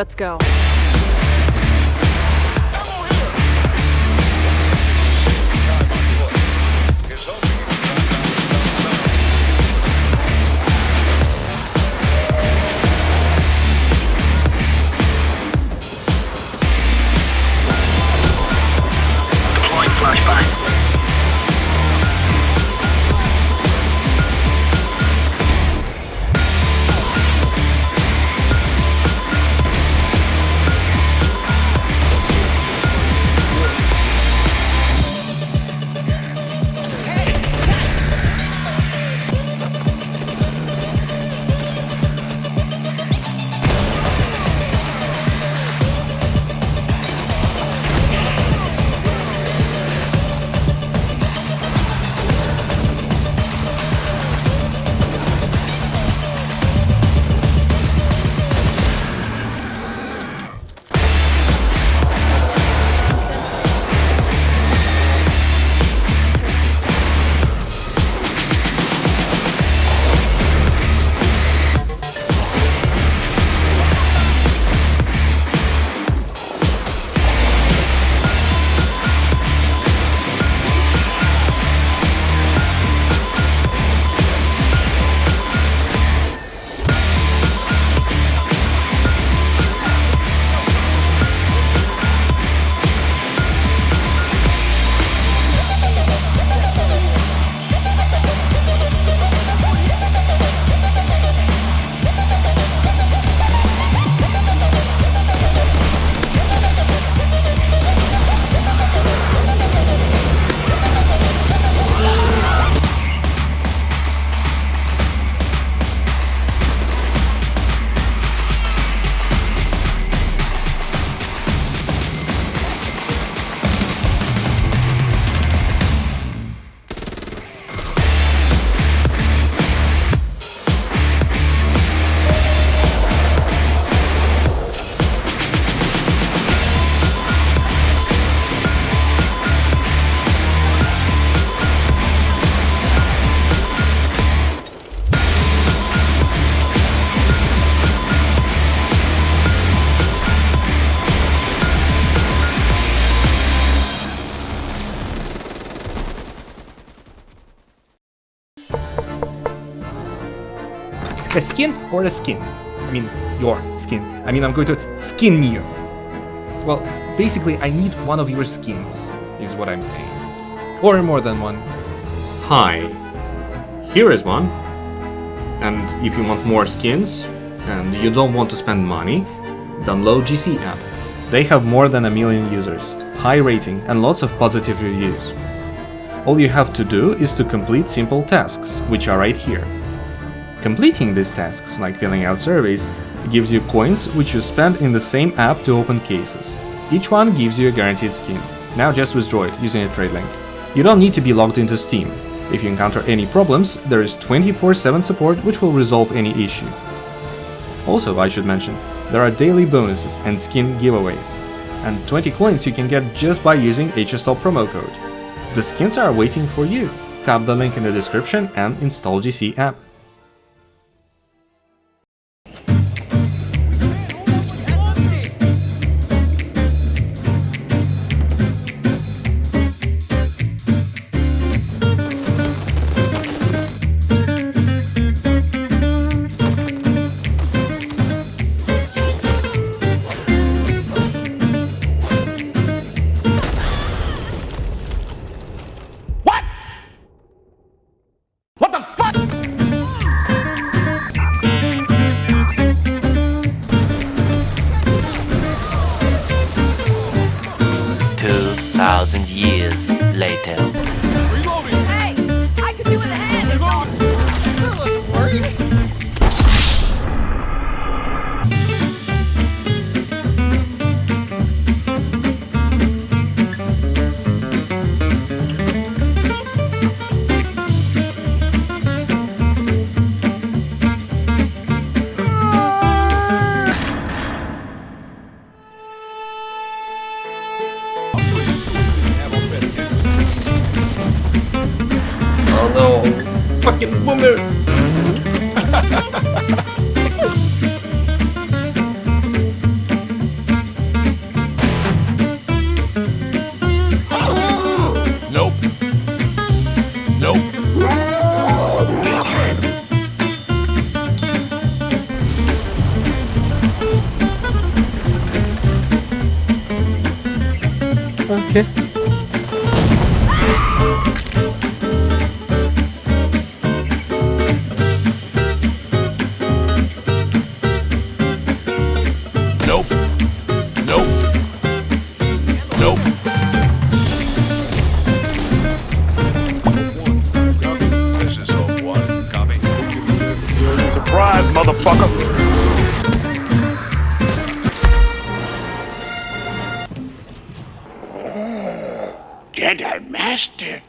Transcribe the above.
Let's go. A skin or a skin? I mean, your skin. I mean, I'm going to skin you. Well, basically, I need one of your skins, is what I'm saying. Or more than one. Hi, here is one. And if you want more skins, and you don't want to spend money, download GC app. They have more than a million users, high rating, and lots of positive reviews. All you have to do is to complete simple tasks, which are right here. Completing these tasks, like filling out surveys, gives you coins which you spend in the same app to open cases. Each one gives you a guaranteed skin. Now just withdraw it using a trade link. You don't need to be logged into Steam. If you encounter any problems, there is 24-7 support which will resolve any issue. Also, I should mention, there are daily bonuses and skin giveaways. And 20 coins you can get just by using HSTOL promo code. The skins are waiting for you. Tap the link in the description and install GC app. What the fucking nope. Nope. Okay. dead, our master.